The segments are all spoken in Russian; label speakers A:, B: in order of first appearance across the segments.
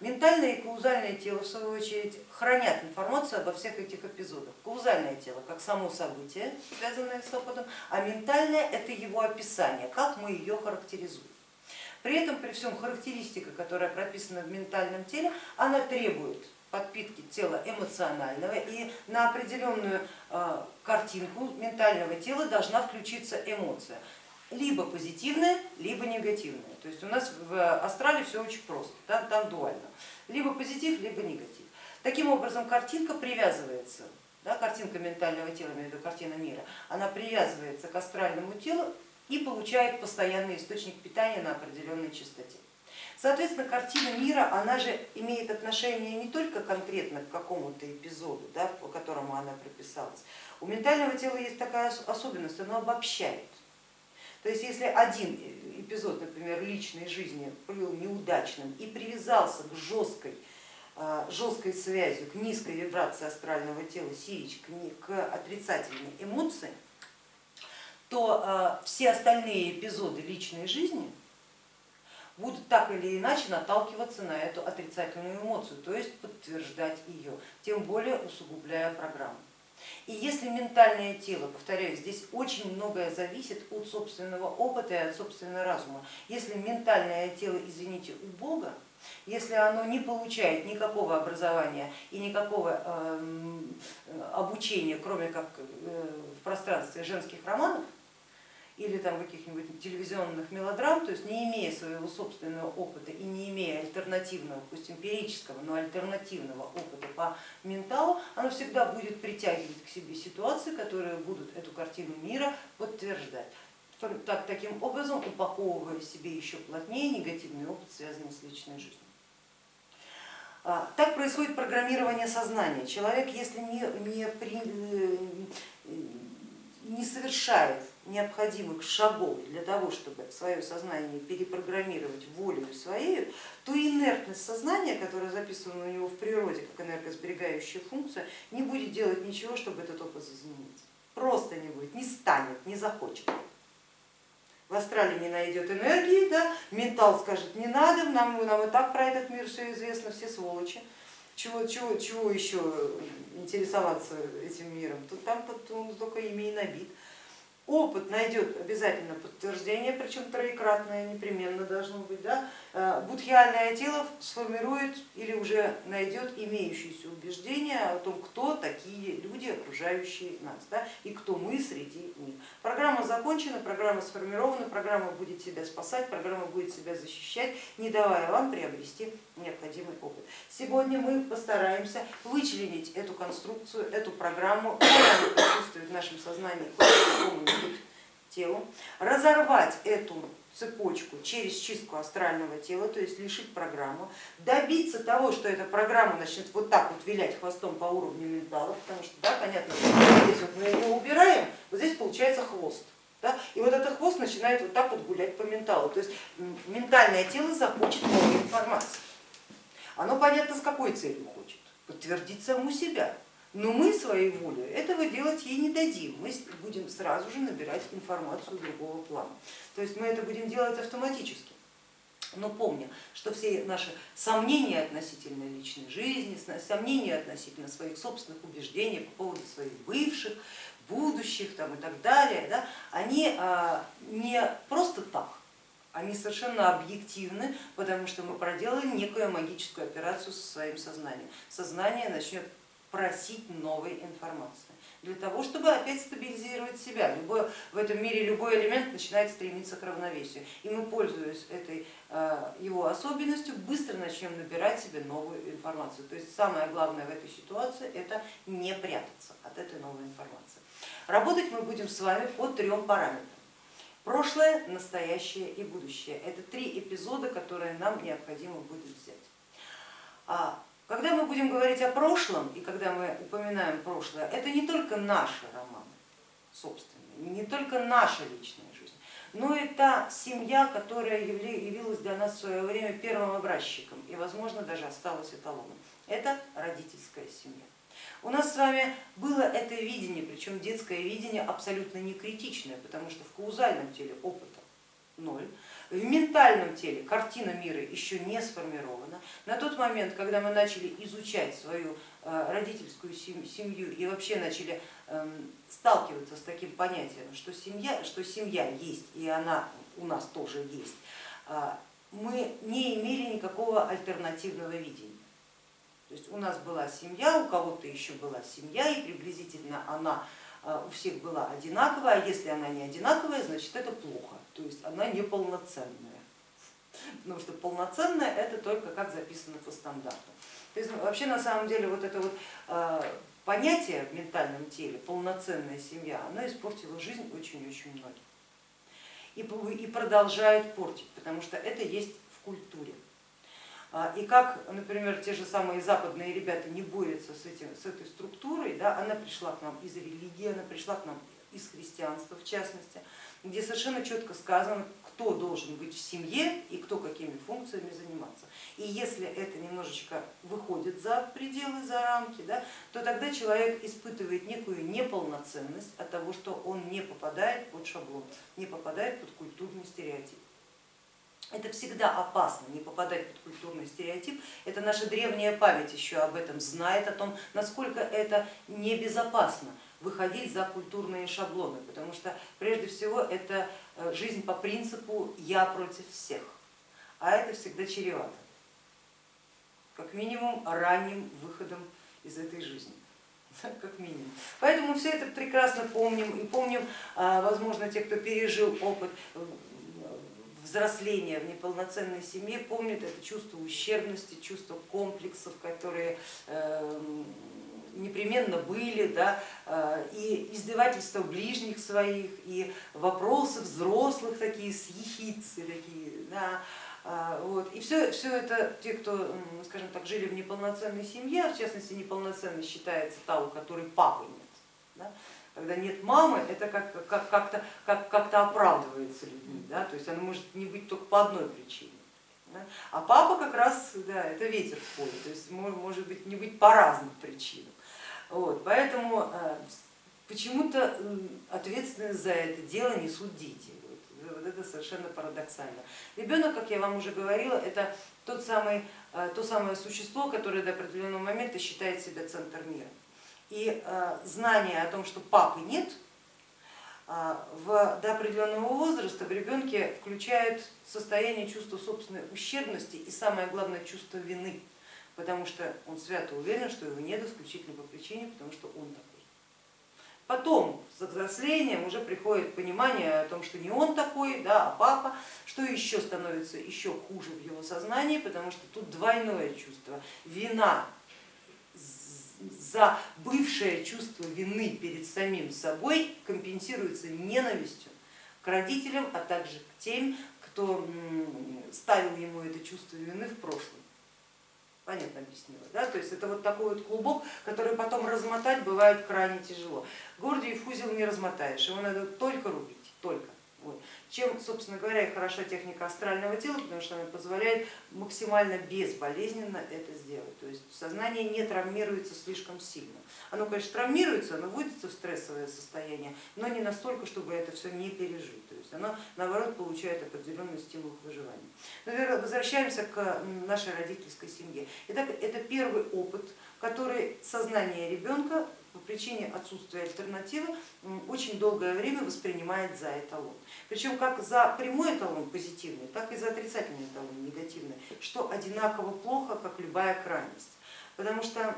A: Ментальное и каузальное тело, в свою очередь, хранят информацию обо всех этих эпизодах. Каузальное тело как само событие, связанное с опытом, а ментальное это его описание, как мы ее характеризуем. При этом, при всем характеристика, которая прописана в ментальном теле, она требует подпитки тела эмоционального и на определенную э, картинку ментального тела должна включиться эмоция либо позитивная, либо негативная. То есть у нас в астрале все очень просто, там, там дуально. Либо позитив, либо негатив. Таким образом картинка привязывается, да, картинка ментального тела, имею в виду картина мира, она привязывается к астральному телу и получает постоянный источник питания на определенной частоте. Соответственно, картина мира, она же имеет отношение не только конкретно к какому-то эпизоду, да, по которому она прописалась. У ментального тела есть такая особенность, оно обобщает. То есть если один эпизод, например, личной жизни был неудачным и привязался к жесткой, а, жесткой связи, к низкой вибрации астрального тела Сирич, к отрицательной эмоции, то а, все остальные эпизоды личной жизни будут так или иначе наталкиваться на эту отрицательную эмоцию, то есть подтверждать ее, тем более усугубляя программу. И если ментальное тело, повторяю, здесь очень многое зависит от собственного опыта и от собственного разума. Если ментальное тело, извините, у Бога, если оно не получает никакого образования и никакого эм, обучения, кроме как э, в пространстве женских романов, или там каких-нибудь телевизионных мелодрам, то есть не имея своего собственного опыта и не имея альтернативного, пусть эмпирического, но альтернативного опыта по менталу, оно всегда будет притягивать к себе ситуации, которые будут эту картину мира подтверждать. Так, таким образом упаковывая себе еще плотнее негативный опыт, связанный с личной жизнью. А, так происходит программирование сознания. Человек, если не, не, при, э, не совершает необходимых шагов для того, чтобы свое сознание перепрограммировать волею своей, то инертность сознания, которая записана у него в природе как энергосберегающая функция, не будет делать ничего, чтобы этот опыт изменить. Просто не будет, не станет, не захочет. В астрале не найдет энергии, да? ментал скажет, не надо, нам, нам и так про этот мир все известно, все сволочи. Чего, чего, чего еще интересоваться этим миром? Тут там только имя и набит. Опыт найдет обязательно подтверждение, причем троекратное непременно должно быть. Да? Э, будхиальное тело сформирует или уже найдет имеющиеся убеждения о том, кто такие люди, окружающие нас, да? и кто мы среди них. Программа закончена, программа сформирована, программа будет себя спасать, программа будет себя защищать, не давая вам приобрести необходимый опыт. Сегодня мы постараемся вычленить эту конструкцию, эту программу, которая присутствует в нашем сознании телу, разорвать эту цепочку через чистку астрального тела, то есть лишить программу, добиться того, что эта программа начнет вот так вот вилять хвостом по уровню ментала, потому что, да, понятно, здесь вот мы ее убираем, вот здесь получается хвост. Да? И вот этот хвост начинает вот так вот гулять по менталу. То есть ментальное тело захочет новой информации. Оно понятно с какой целью хочет, подтвердить саму себя. Но мы своей волей этого делать ей не дадим, мы будем сразу же набирать информацию другого плана. То есть мы это будем делать автоматически. Но помня, что все наши сомнения относительно личной жизни, сомнения относительно своих собственных убеждений по поводу своих бывших, будущих там, и так далее, да, они а, не просто так, они совершенно объективны, потому что мы проделали некую магическую операцию со своим сознанием. Сознание начнет просить новой информации для того, чтобы опять стабилизировать себя. Любой, в этом мире любой элемент начинает стремиться к равновесию. И мы, пользуясь этой э, его особенностью, быстро начнем набирать себе новую информацию. То есть самое главное в этой ситуации это не прятаться от этой новой информации. Работать мы будем с вами по трем параметрам. Прошлое, настоящее и будущее. Это три эпизода, которые нам необходимо будет взять. Когда мы будем говорить о прошлом и когда мы упоминаем прошлое, это не только наши романы собственные, не только наша личная жизнь, но и та семья, которая явилась для нас в свое время первым образчиком и, возможно, даже осталась эталоном. Это родительская семья. У нас с вами было это видение, причем детское видение абсолютно не критичное, потому что в каузальном теле опыта ноль, В ментальном теле картина мира еще не сформирована. На тот момент, когда мы начали изучать свою э, родительскую семью и вообще начали эм, сталкиваться с таким понятием, что семья, что семья есть и она у нас тоже есть, а, мы не имели никакого альтернативного видения. То есть у нас была семья, у кого-то еще была семья, и приблизительно она у всех была одинаковая, а если она не одинаковая, значит это плохо, то есть она неполноценная. Потому что полноценная это только как записано по стандарту. То есть вообще на самом деле вот это вот а, понятие в ментальном теле, полноценная семья, оно испортило жизнь очень-очень многим и продолжает портить, потому что это есть в культуре. А, и как, например, те же самые западные ребята не борются с, этим, с этой структурой, да, она пришла к нам из религии, она пришла к нам из христианства в частности, где совершенно четко сказано, кто должен быть в семье и кто какими функциями заниматься. И если это немножечко выходит за пределы, за рамки, да, то тогда человек испытывает некую неполноценность от того, что он не попадает под шаблон, не попадает под культурный стереотип. Это всегда опасно, не попадать под культурный стереотип. Это наша древняя память еще об этом знает, о том, насколько это небезопасно выходить за культурные шаблоны, потому что прежде всего это э, жизнь по принципу я против всех, а это всегда чревато, как минимум ранним выходом из этой жизни. Как минимум. Поэтому все это прекрасно помним. И помним, а, возможно, те, кто пережил опыт взросления в неполноценной семье, помнят это чувство ущербности, чувство комплексов, которые эм, непременно были, да, э, и издевательства ближних своих, и вопросы взрослых такие с такие, да, э, вот. И все, все это те, кто, скажем так, жили в неполноценной семье, а в частности неполноценной считается та, у которой папы нет. Да? Когда нет мамы, это как-то как, как, как, как, как оправдывается людьми, да? то есть она может не быть только по одной причине. Да? А папа как раз, да, это ветер в поле, то есть может быть не быть по разным причинам. Вот, поэтому э, почему-то ответственность за это дело несут дети. Вот это совершенно парадоксально. Ребенок, как я вам уже говорила, это тот самый, э, то самое существо, которое до определенного момента считает себя центр мира. И э, знание о том, что папы нет, в, до определенного возраста в ребенке включает состояние чувства собственной ущербности и самое главное чувство вины потому что он свято уверен, что его нет исключительно по причине, потому что он такой. Потом с взрослением уже приходит понимание о том, что не он такой, да, а папа, что еще становится еще хуже в его сознании, потому что тут двойное чувство, вина за бывшее чувство вины перед самим собой компенсируется ненавистью к родителям, а также к тем, кто ставил ему это чувство вины в прошлом понятно объяснила. Да? То есть это вот такой вот клубок, который потом размотать бывает крайне тяжело. Гордиев узел не размотаешь, его надо только рубить, только. Вот. Чем, собственно говоря, и хороша техника астрального тела, потому что она позволяет максимально безболезненно это сделать. То есть сознание не травмируется слишком сильно. Оно, конечно, травмируется, оно вводится в стрессовое состояние, но не настолько, чтобы это все не пережить. То есть оно, наоборот, получает определенный стимул к выживанию. Но возвращаемся к нашей родительской семье. Итак, это первый опыт, который сознание ребенка по причине отсутствия альтернативы очень долгое время воспринимает за эталон. Причем как за прямой эталон позитивный, так и за отрицательный эталон негативный, что одинаково плохо, как любая крайность. Потому что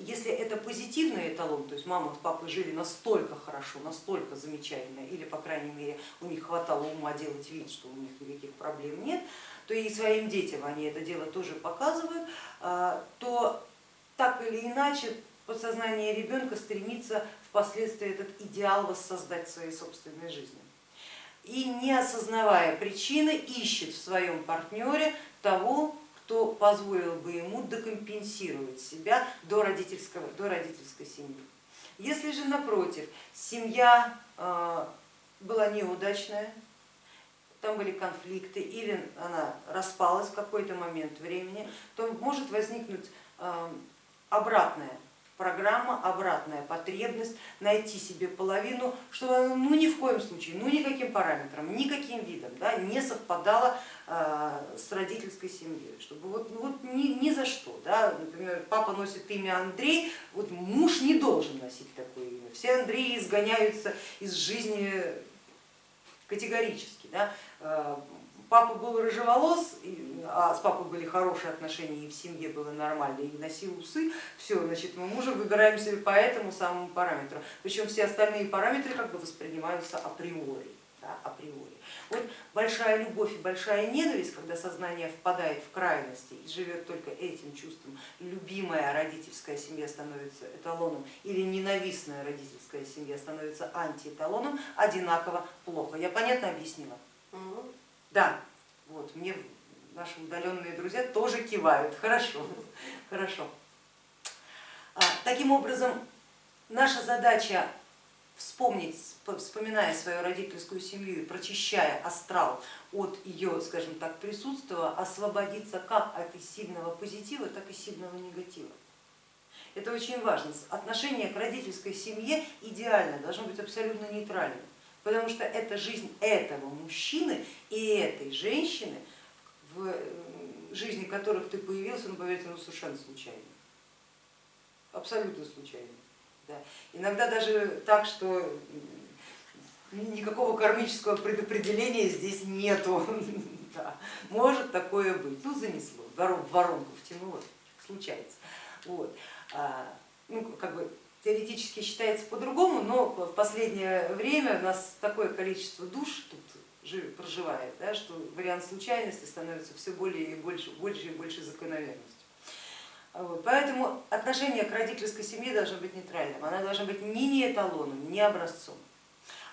A: если это позитивный эталон, то есть мама с папой жили настолько хорошо, настолько замечательно, или по крайней мере у них хватало ума делать вид, что у них никаких проблем нет, то и своим детям они это дело тоже показывают, а, то так или иначе подсознание ребенка стремится впоследствии этот идеал воссоздать в своей собственной жизни. И не осознавая причины, ищет в своем партнере того, кто позволил бы ему докомпенсировать себя до, родительского, до родительской семьи. Если же напротив, семья э, была неудачная, там были конфликты или она распалась в какой-то момент времени, то может возникнуть э, обратное программа обратная, потребность найти себе половину, чтобы ну ни в коем случае, ну никаким параметром, никаким видом да, не совпадала с родительской семьей, чтобы вот, ну, вот ни, ни за что, да, например, папа носит имя Андрей, вот муж не должен носить такое имя, все Андреи изгоняются из жизни категорически. Да? Папа был рыжеволос, а с папой были хорошие отношения, и в семье было нормально, и носил усы, все, значит, мы мужа выбираем себе по этому самому параметру. Причем все остальные параметры как бы воспринимаются априори. Да, априори. Вот большая любовь и большая ненависть, когда сознание впадает в крайности и живет только этим чувством, любимая родительская семья становится эталоном или ненавистная родительская семья становится антиэталоном, одинаково плохо. Я понятно объяснила? Да, вот мне наши удаленные друзья тоже кивают, хорошо, хорошо. А, таким образом, наша задача вспомнить, вспоминая свою родительскую семью и прочищая астрал от ее, скажем так, присутствия, освободиться как от сильного позитива, так и сильного негатива. Это очень важно. Отношение к родительской семье идеально, должно быть абсолютно нейтральным потому что это жизнь этого мужчины и этой женщины, в жизни которых ты появился, ну поверьте, ну совершенно случайно, абсолютно случайно. Да. Иногда даже так, что никакого кармического предопределения здесь нету. Да. Может такое быть, ну занесло, в воронку втянуло, случается. Вот. А, ну, как бы теоретически считается по-другому, но в последнее время у нас такое количество душ тут проживает, да, что вариант случайности становится все более и больше, больше и больше закономерностью. Вот, поэтому отношение к родительской семье должно быть нейтральным, она должна быть ни не эталоном, ни образцом.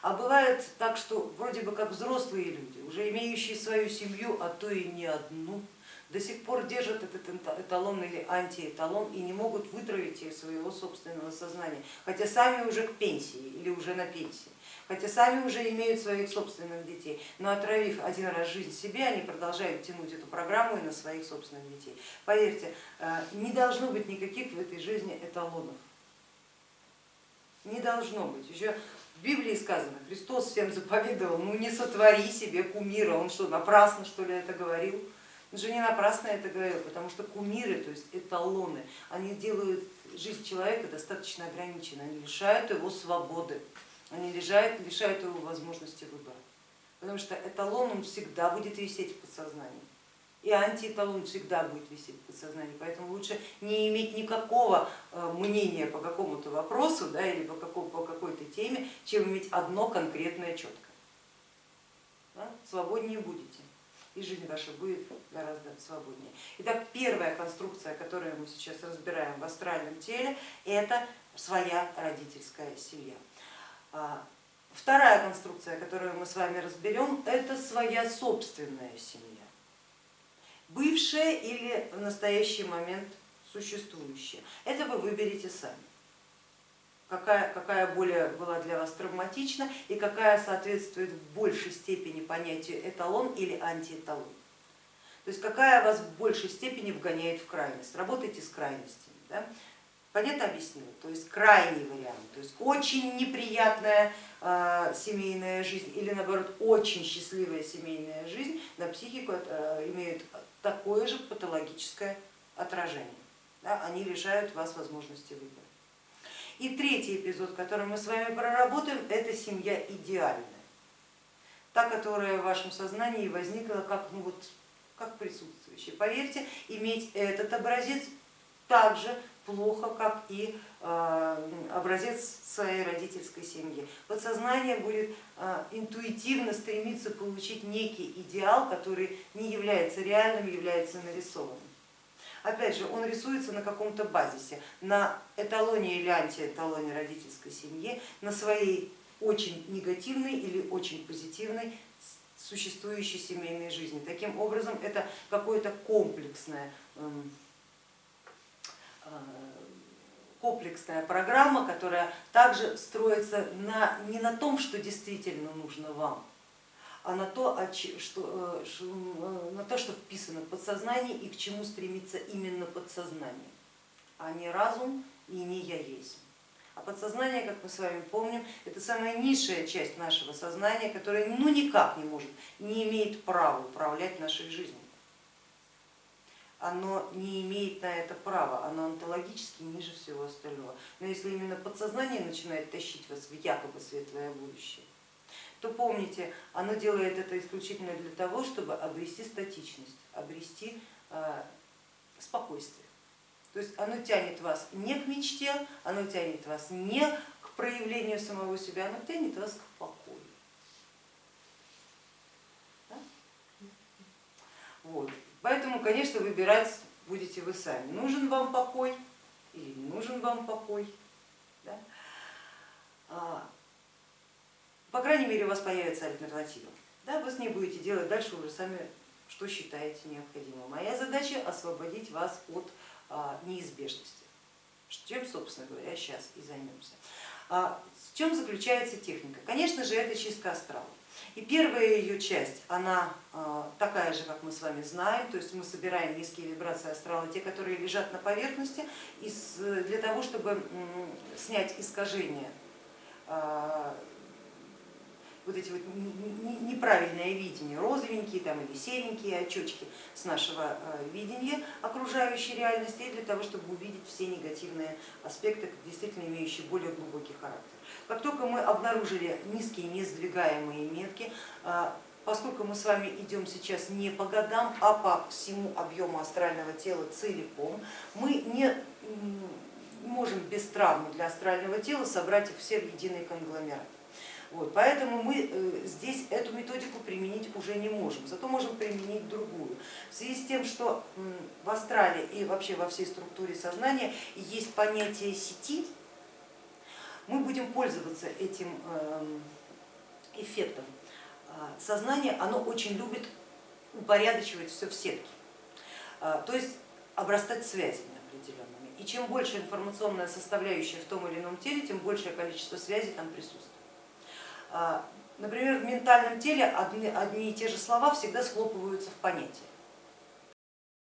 A: А бывает так, что вроде бы как взрослые люди, уже имеющие свою семью, а то и не одну, до сих пор держат этот эталон или антиэталон и не могут вытравить из своего собственного сознания, хотя сами уже к пенсии или уже на пенсии, хотя сами уже имеют своих собственных детей, но отравив один раз жизнь себе, они продолжают тянуть эту программу и на своих собственных детей. Поверьте, э, не должно быть никаких в этой жизни эталонов, не должно быть. Еще в Библии сказано, Христос всем заповедовал, ну не сотвори себе кумира, он что, напрасно что ли это говорил? Же не напрасно это говорил, потому что кумиры, то есть эталоны, они делают жизнь человека достаточно ограниченной, они лишают его свободы, они лишают, лишают его возможности выбора. Потому что эталон он всегда будет висеть в подсознании. И антиэталон всегда будет висеть в подсознании, поэтому лучше не иметь никакого э, мнения по какому-то вопросу да, или по, по какой-то теме, чем иметь одно конкретное четкое. Да? Свободнее будете и жизнь ваша будет гораздо свободнее. Итак, первая конструкция, которую мы сейчас разбираем в астральном теле, это своя родительская семья. А, вторая конструкция, которую мы с вами разберем, это своя собственная семья, бывшая или в настоящий момент существующая. Это вы выберете сами какая, какая более была для вас травматична и какая соответствует в большей степени понятию эталон или антиэталон. То есть какая вас в большей степени вгоняет в крайность. Работайте с крайностями. Да? Понятно объяснила? То есть крайний вариант, то есть очень неприятная э, семейная жизнь или наоборот очень счастливая семейная жизнь на психику э, имеют такое же патологическое отражение. Да? Они лишают вас возможности выбора. И третий эпизод, который мы с вами проработаем, это семья идеальная. Та, которая в вашем сознании возникла как, ну вот, как присутствующая. Поверьте, иметь этот образец так же плохо, как и э, образец своей родительской семьи. Подсознание будет э, интуитивно стремиться получить некий идеал, который не является реальным, является нарисованным. Опять же, он рисуется на каком-то базисе, на эталоне или антиэталоне родительской семьи, на своей очень негативной или очень позитивной существующей семейной жизни. Таким образом, это какое-то комплексное эм, э, комплексная программа, которая также строится на, не на том, что действительно нужно вам, а на то, что, э, э, на то, что вписано в подсознание и к чему стремится именно подсознание. а не разум и не я есть. А подсознание, как мы с вами помним, это самая низшая часть нашего сознания, которая ну никак не может, не имеет права управлять нашей жизнью. Оно не имеет на это права, оно онтологически ниже всего остального. Но если именно подсознание начинает тащить вас в якобы светлое будущее, то помните, оно делает это исключительно для того, чтобы обрести статичность, обрести э, спокойствие. То есть оно тянет вас не к мечте, оно тянет вас не к проявлению самого себя, оно тянет вас к покою. Да? Вот. Поэтому, конечно, выбирать будете вы сами, нужен вам покой или не нужен вам покой. Да? А, по крайней мере, у вас появится альтернатива. Да? Вы с ней будете делать дальше уже сами, что считаете необходимым. Моя задача освободить вас от а, неизбежности, чем, собственно говоря, сейчас и займемся. А, в чем заключается техника? Конечно же, это чистка астрала. И первая ее часть, она а, такая же, как мы с вами знаем, то есть мы собираем низкие вибрации астрала, те, которые лежат на поверхности, для того, чтобы снять искажения вот эти вот неправильное видение, розовенькие там, или серенькие очечки с нашего э, видения окружающей реальности, и для того, чтобы увидеть все негативные аспекты, действительно имеющие более глубокий характер. Как только мы обнаружили низкие несдвигаемые метки, э, поскольку мы с вами идем сейчас не по годам, а по всему объему астрального тела целиком, мы не можем без травмы для астрального тела собрать их все в единый конгломерат. Вот, поэтому мы э, здесь эту методику применить уже не можем, зато можем применить другую. В связи с тем, что в астрале и вообще во всей структуре сознания есть понятие сети, мы будем пользоваться этим эм, эффектом. А, сознание оно очень любит упорядочивать все в сетке, а, то есть обрастать связями определенными. И чем больше информационная составляющая в том или ином теле, тем большее количество связей там присутствует. А, например, в ментальном теле одни, одни и те же слова всегда схлопываются в понятие.